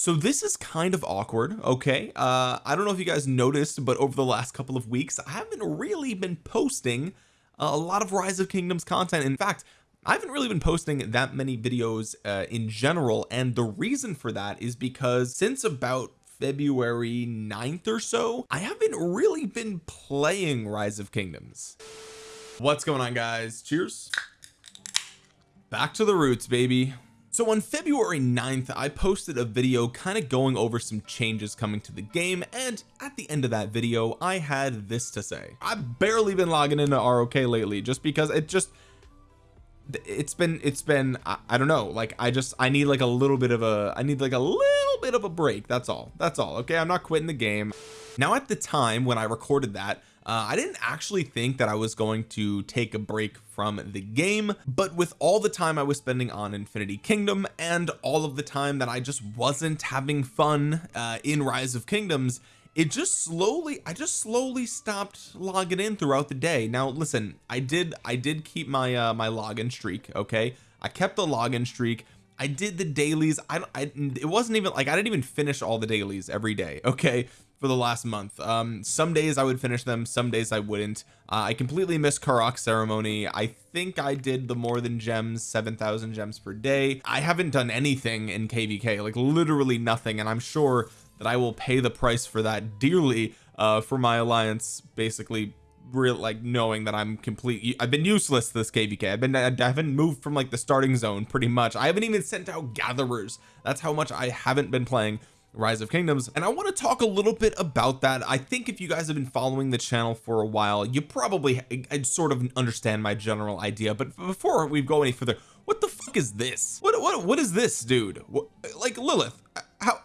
so this is kind of awkward okay? Uh I don't know if you guys noticed but over the last couple of weeks I haven't really been posting a lot of rise of kingdoms content. In fact I haven't really been posting that many videos uh, in general and the reason for that is because since about February 9th or so I haven't really been playing rise of kingdoms. What's going on guys? Cheers. Back to the roots baby so on February 9th I posted a video kind of going over some changes coming to the game and at the end of that video I had this to say. I've barely been logging into ROK lately just because it just it's been it's been I, I, don't know like I just I need like a little bit of a I need like a little bit of a break that's all that's all okay? I'm not quitting the game. Now at the time when I recorded that uh, I didn't actually think that I was going to take a break from the game but with all the time I was spending on Infinity Kingdom and all of the time that I just wasn't having fun uh, in Rise of Kingdoms it just slowly I just slowly stopped logging in throughout the day. Now listen I did I did keep my uh my login streak okay? I kept the login streak. I did the dailies. I, I it wasn't even like I didn't even finish all the dailies every day okay for the last month. Um some days I would finish them some days I wouldn't. Uh, I completely missed Karuak ceremony. I think I did the more than gems 7,000 gems per day. I haven't done anything in kvk like literally nothing and I'm sure that I will pay the price for that dearly uh for my alliance basically real like knowing that I'm complete I've been useless this kvk I've been I haven't moved from like the starting zone pretty much. I haven't even sent out gatherers. That's how much I haven't been playing rise of kingdoms and I want to talk a little bit about that. I think if you guys have been following the channel for a while you probably I sort of understand my general idea but before we go any further what the fuck is this? What what what is this dude? What, like Lilith how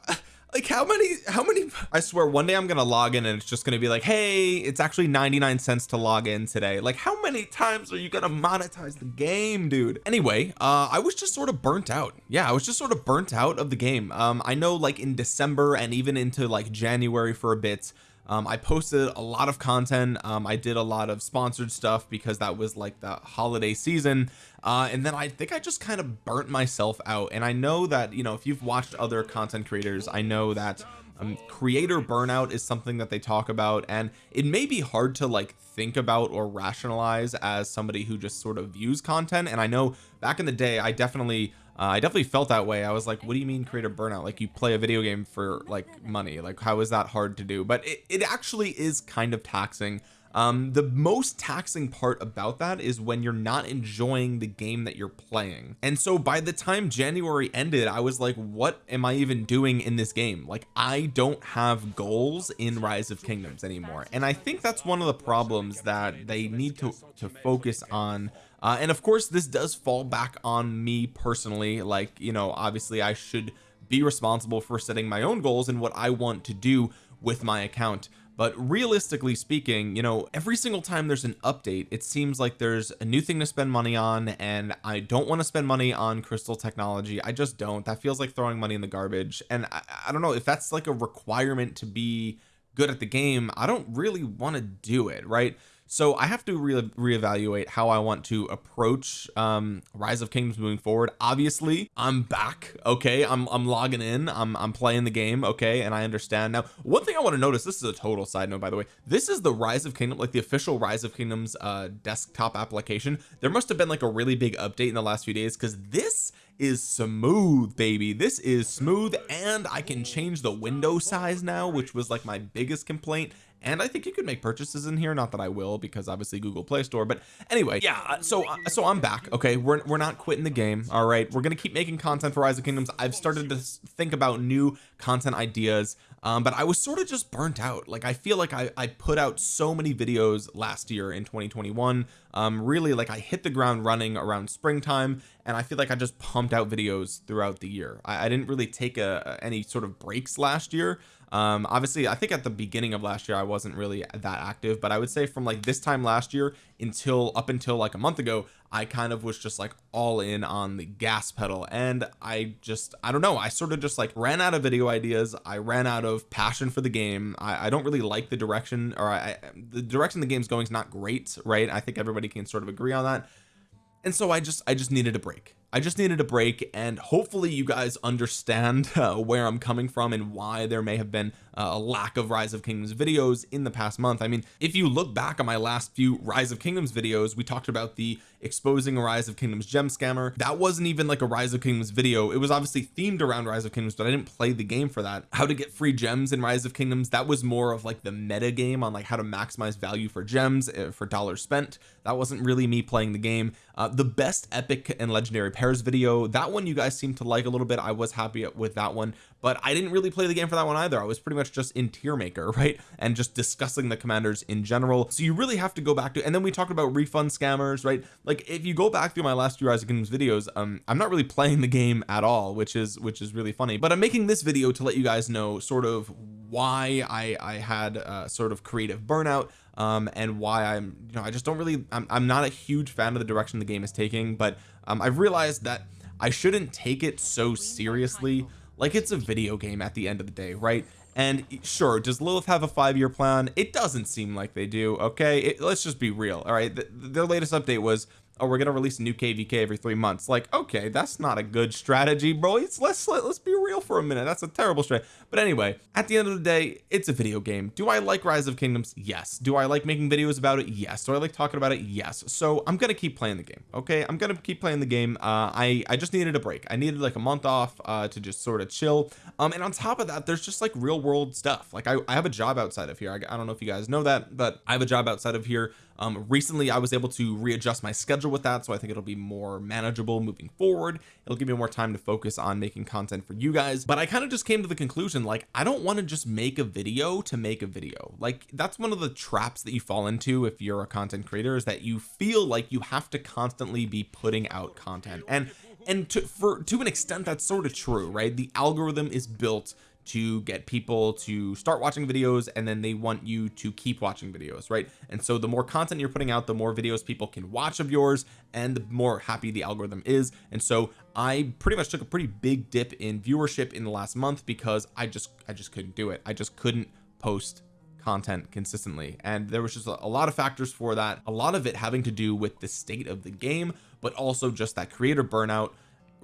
like how many how many I swear one day I'm gonna log in and it's just gonna be like hey it's actually 99 cents to log in today. Like how many times are you gonna monetize the game dude? Anyway uh I was just sort of burnt out. Yeah I was just sort of burnt out of the game. Um I know like in December and even into like January for a bit um, I posted a lot of content. Um, I did a lot of sponsored stuff because that was like the holiday season. Uh, and then I think I just kind of burnt myself out. And I know that you know if you've watched other content creators I know that um, creator burnout is something that they talk about and it may be hard to like think about or rationalize as somebody who just sort of views content and I know back in the day I definitely uh, I definitely felt that way. I was like what do you mean creator burnout? Like you play a video game for like money. Like how is that hard to do? But it, it actually is kind of taxing um the most taxing part about that is when you're not enjoying the game that you're playing. And so by the time January ended I was like what am I even doing in this game? Like I don't have goals in rise of kingdoms anymore. And I think that's one of the problems that they need to to focus on. Uh, and of course this does fall back on me personally. Like you know obviously I should be responsible for setting my own goals and what I want to do with my account but realistically speaking you know every single time there's an update it seems like there's a new thing to spend money on and I don't want to spend money on crystal technology. I just don't. That feels like throwing money in the garbage. And I, I don't know if that's like a requirement to be good at the game I don't really want to do it right so I have to re reevaluate how I want to approach um rise of kingdoms moving forward. Obviously I'm back okay? I'm, I'm logging in. I'm, I'm playing the game okay? And I understand. Now one thing I want to notice this is a total side note by the way. This is the rise of kingdom like the official rise of kingdoms uh desktop application. There must have been like a really big update in the last few days because this is smooth baby. This is smooth and I can change the window size now which was like my biggest complaint and I think you could make purchases in here not that I will because obviously Google Play Store but anyway yeah uh, so uh, so I'm back okay? We're, we're not quitting the game all right? We're gonna keep making content for Rise of Kingdoms. I've started to think about new content ideas um, but I was sort of just burnt out. Like I feel like I, I put out so many videos last year in 2021 um really like I hit the ground running around springtime and I feel like I just pumped out videos throughout the year. I, I didn't really take a, any sort of breaks last year. Um obviously I think at the beginning of last year I wasn't really that active but I would say from like this time last year until up until like a month ago I kind of was just like all in on the gas pedal. And I just I don't know I sort of just like ran out of video ideas. I ran out of passion for the game. I, I don't really like the direction or I, the direction the game's going is not great right? I think everybody can sort of agree on that and so I just I just needed a break. I just needed a break and hopefully you guys understand uh, where I'm coming from and why there may have been uh, a lack of rise of kingdoms videos in the past month. I mean if you look back on my last few rise of kingdoms videos we talked about the exposing a rise of kingdoms gem scammer. That wasn't even like a rise of kingdoms video. It was obviously themed around rise of kingdoms but I didn't play the game for that. How to get free gems in rise of kingdoms that was more of like the meta game on like how to maximize value for gems uh, for dollars spent. That wasn't really me playing the game uh, the best epic and legendary pairs video that one you guys seem to like a little bit. I was happy with that one but I didn't really play the game for that one either. I was pretty much just in tier maker right and just discussing the commanders in general. So you really have to go back to and then we talked about refund scammers right? Like if you go back through my last few Rise of Kingdoms videos um I'm not really playing the game at all which is which is really funny. But I'm making this video to let you guys know sort of why I I had uh, sort of creative burnout um and why I'm you know I just don't really I'm, I'm not a huge fan of the direction the game is taking but um I've realized that I shouldn't take it so seriously like it's a video game at the end of the day right? And sure does Lilith have a five-year plan? It doesn't seem like they do okay? It, let's just be real all right? The, their latest update was oh we're gonna release a new kvk every three months? Like okay that's not a good strategy bro. Let's let's let's be real for a minute. That's a terrible strategy but anyway at the end of the day it's a video game. Do I like rise of kingdoms? Yes. Do I like making videos about it? Yes. Do I like talking about it? Yes. So I'm gonna keep playing the game okay? I'm gonna keep playing the game. Uh I I just needed a break. I needed like a month off uh to just sort of chill. Um and on top of that there's just like real world stuff. Like I, I have a job outside of here. I, I don't know if you guys know that but I have a job outside of here. Um recently I was able to readjust my schedule with that so I think it'll be more manageable moving forward. It'll give me more time to focus on making content for you guys. But I kind of just came to the conclusion like I don't want to just make a video to make a video. Like that's one of the traps that you fall into if you're a content creator is that you feel like you have to constantly be putting out content. And and to for to an extent that's sort of true right? The algorithm is built to get people to start watching videos and then they want you to keep watching videos right? And so the more content you're putting out the more videos people can watch of yours and the more happy the algorithm is. And so I pretty much took a pretty big dip in viewership in the last month because I just I just couldn't do it. I just couldn't post content consistently. And there was just a, lot of factors for that a lot of it having to do with the state of the game but also just that creator burnout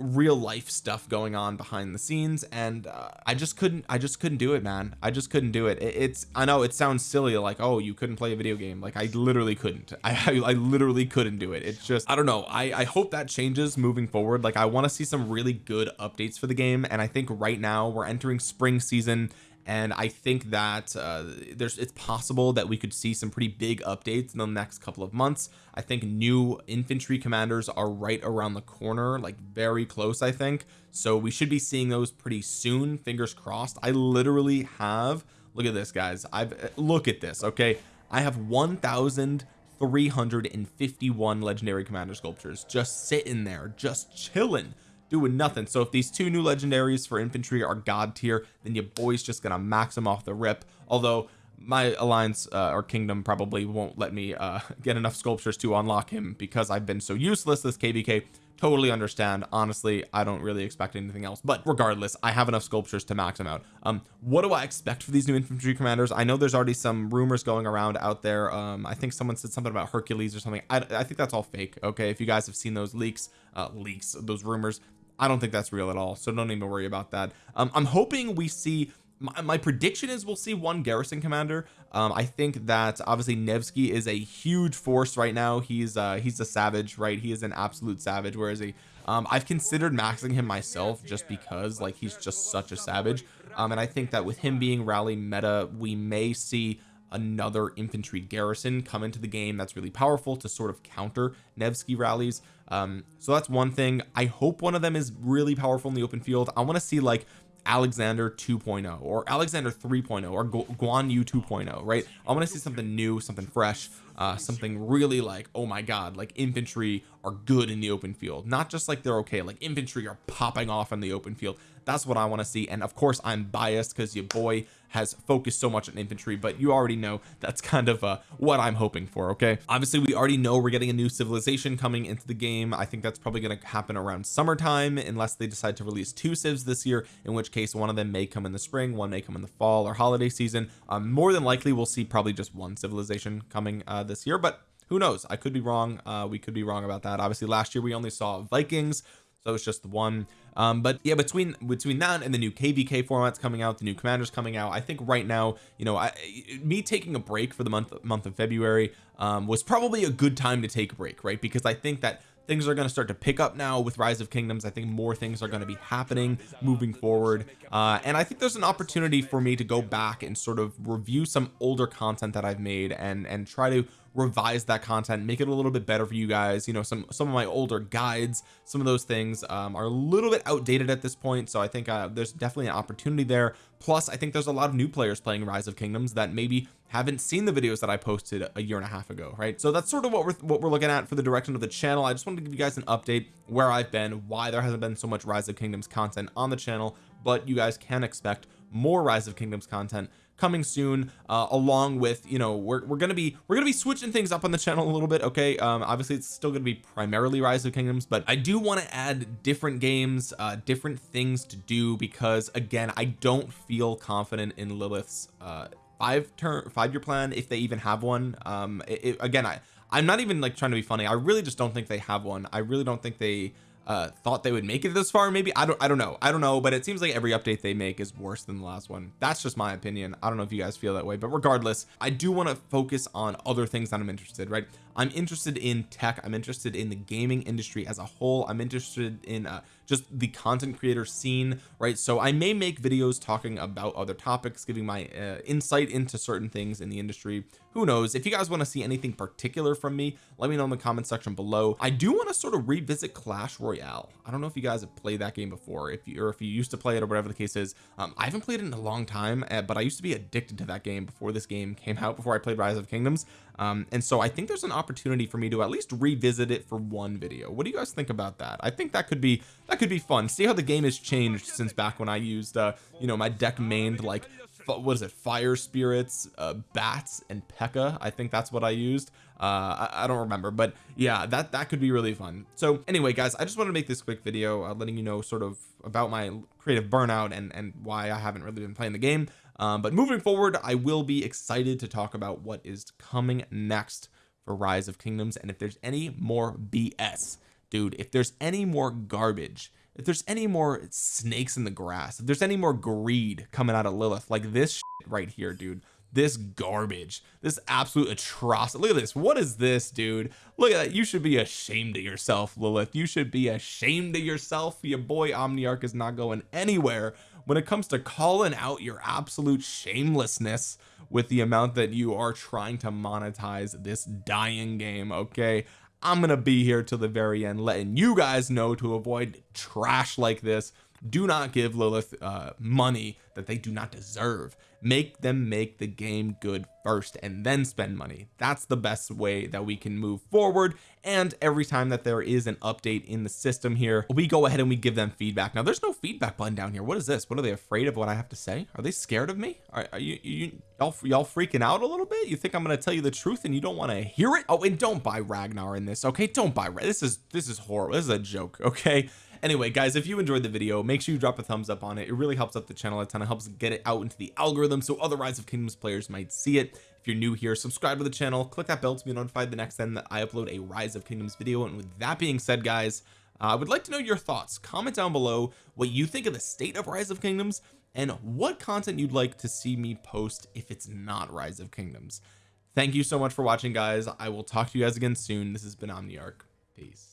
real life stuff going on behind the scenes and uh, I just couldn't I just couldn't do it man. I just couldn't do it. it it's I know it sounds silly like oh you couldn't play a video game. Like I literally couldn't. I, I, I literally couldn't do it. It's just I don't know. I I hope that changes moving forward. Like I want to see some really good updates for the game and I think right now we're entering spring season and I think that uh, there's it's possible that we could see some pretty big updates in the next couple of months. I think new infantry commanders are right around the corner like very close I think. So we should be seeing those pretty soon fingers crossed. I literally have look at this guys. I've look at this okay? I have 1,351 legendary commander sculptures just sitting there just chilling doing nothing. So if these two new legendaries for infantry are god tier then your boy's just gonna max them off the rip. Although my alliance uh, or kingdom probably won't let me uh get enough sculptures to unlock him because I've been so useless this kvk totally understand. Honestly I don't really expect anything else. But regardless I have enough sculptures to max them out. Um what do I expect for these new infantry commanders? I know there's already some rumors going around out there. Um I think someone said something about Hercules or something. I, I think that's all fake okay? If you guys have seen those leaks uh leaks those rumors I don't think that's real at all so don't even worry about that. Um, I'm hoping we see my, my, prediction is we'll see one garrison commander. Um, I think that obviously Nevsky is a huge force right now. He's uh he's a savage right? He is an absolute savage whereas he? Um I've considered maxing him myself just because like he's just such a savage. Um and I think that with him being rally meta we may see another infantry garrison come into the game that's really powerful to sort of counter Nevsky rallies. Um so that's one thing. I hope one of them is really powerful in the open field. I want to see like Alexander 2.0 or Alexander 3.0 or Guan Yu 2.0 right? I want to see something new something fresh uh something really like oh my god like infantry are good in the open field. Not just like they're okay like infantry are popping off in the open field. That's what I want to see. And of course I'm biased because your boy has focused so much on infantry but you already know that's kind of uh what I'm hoping for okay? Obviously we already know we're getting a new civilization coming into the game. I think that's probably going to happen around summertime unless they decide to release two civs this year in which case one of them may come in the spring one may come in the fall or holiday season. Um, more than likely we'll see probably just one civilization coming uh this year but who knows? I could be wrong uh we could be wrong about that. Obviously last year we only saw Vikings so it's just the one um but yeah between between that and the new kvk formats coming out the new commanders coming out I think right now you know I me taking a break for the month month of February um was probably a good time to take a break right? Because I think that things are going to start to pick up now with rise of kingdoms. I think more things are going to be happening moving forward. Uh and I think there's an opportunity for me to go back and sort of review some older content that I've made and and try to revise that content make it a little bit better for you guys. You know some some of my older guides some of those things um, are a little bit outdated at this point. So I think uh, there's definitely an opportunity there. Plus I think there's a lot of new players playing rise of kingdoms that maybe haven't seen the videos that I posted a year and a half ago right? So that's sort of what we're what we're looking at for the direction of the channel. I just wanted to give you guys an update where I've been why there hasn't been so much rise of kingdoms content on the channel but you guys can expect more rise of kingdoms content coming soon uh, along with you know we're, we're gonna be we're gonna be switching things up on the channel a little bit okay? Um obviously it's still gonna be primarily rise of kingdoms but I do want to add different games uh different things to do because again I don't feel confident in Lilith's uh five turn five year plan if they even have one. Um it, it, again I I'm not even like trying to be funny. I really just don't think they have one. I really don't think they uh thought they would make it this far maybe? I don't I don't know. I don't know but it seems like every update they make is worse than the last one. That's just my opinion. I don't know if you guys feel that way but regardless I do want to focus on other things that I'm interested right? I'm interested in tech. I'm interested in the gaming industry as a whole. I'm interested in uh, just the content creator scene right? So I may make videos talking about other topics giving my uh, insight into certain things in the industry. Who knows? If you guys want to see anything particular from me let me know in the comment section below. I do want to sort of revisit Clash Royale I don't know if you guys have played that game before if you or if you used to play it or whatever the case is. Um, I haven't played it in a long time uh, but I used to be addicted to that game before this game came out before I played Rise of Kingdoms. Um, and so I think there's an opportunity for me to at least revisit it for one video. What do you guys think about that? I think that could be that could be fun. See how the game has changed since back when I used uh you know my deck mained like what is it fire spirits uh bats and P.E.K.K.A I think that's what I used. Uh I, I, don't remember but yeah that that could be really fun. So anyway guys I just wanted to make this quick video uh, letting you know sort of about my creative burnout and and why I haven't really been playing the game. Um, but moving forward I will be excited to talk about what is coming next for rise of kingdoms. And if there's any more BS dude if there's any more garbage if there's any more snakes in the grass if there's any more greed coming out of Lilith like this right here dude. This garbage. This absolute atrocity. Look at this. What is this dude? Look at that. You should be ashamed of yourself Lilith. You should be ashamed of yourself. Your boy Omniarch is not going anywhere. When it comes to calling out your absolute shamelessness with the amount that you are trying to monetize this dying game okay I'm gonna be here till the very end letting you guys know to avoid trash like this do not give Lilith uh, money that they do not deserve. Make them make the game good first and then spend money. That's the best way that we can move forward. And every time that there is an update in the system here we go ahead and we give them feedback. Now there's no feedback button down here. What is this? What are they afraid of what I have to say? Are they scared of me? Are, are you you y'all y'all freaking out a little bit? You think I'm gonna tell you the truth and you don't want to hear it? Oh and don't buy Ragnar in this okay? Don't buy this is this is horrible. This is a joke okay anyway guys if you enjoyed the video make sure you drop a thumbs up on it. It really helps up the channel a ton. It helps get it out into the algorithm so other rise of kingdoms players might see it. If you're new here subscribe to the channel. Click that bell to be notified the next time that I upload a rise of kingdoms video. And with that being said guys uh, I would like to know your thoughts. Comment down below what you think of the state of rise of kingdoms and what content you'd like to see me post if it's not rise of kingdoms. Thank you so much for watching guys. I will talk to you guys again soon. This has been Omniarch. Peace